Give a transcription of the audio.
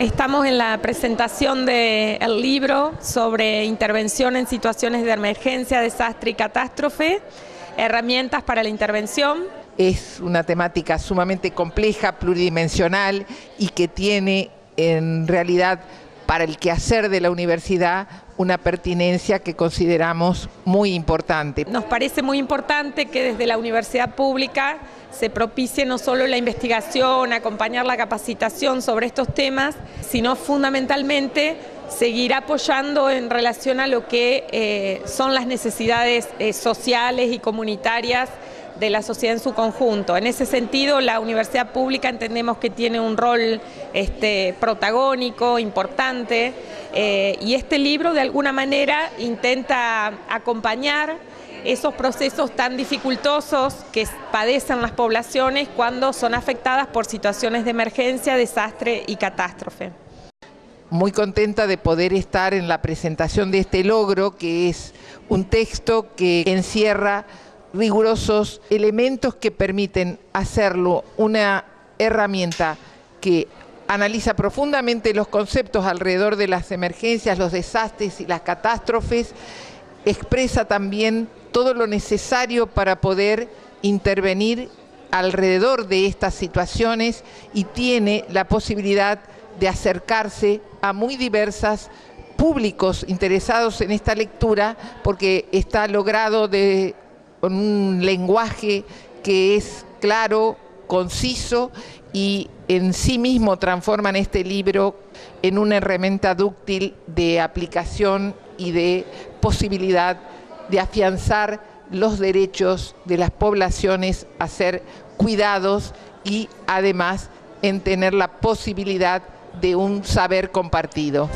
Estamos en la presentación del libro sobre intervención en situaciones de emergencia, desastre y catástrofe, herramientas para la intervención. Es una temática sumamente compleja, pluridimensional y que tiene en realidad para el quehacer de la universidad una pertinencia que consideramos muy importante. Nos parece muy importante que desde la universidad pública se propicie no solo la investigación, acompañar la capacitación sobre estos temas, sino fundamentalmente seguir apoyando en relación a lo que eh, son las necesidades eh, sociales y comunitarias de la sociedad en su conjunto. En ese sentido, la universidad pública entendemos que tiene un rol este, protagónico, importante, eh, y este libro de alguna manera intenta acompañar esos procesos tan dificultosos que padecen las poblaciones cuando son afectadas por situaciones de emergencia, desastre y catástrofe. Muy contenta de poder estar en la presentación de este logro, que es un texto que encierra rigurosos elementos que permiten hacerlo una herramienta que analiza profundamente los conceptos alrededor de las emergencias, los desastres y las catástrofes, expresa también todo lo necesario para poder intervenir alrededor de estas situaciones y tiene la posibilidad de acercarse a muy diversas públicos interesados en esta lectura porque está logrado de, con un lenguaje que es claro, conciso y en sí mismo transforman este libro en una herramienta dúctil de aplicación y de posibilidad de afianzar los derechos de las poblaciones a ser cuidados y además en tener la posibilidad de un saber compartido.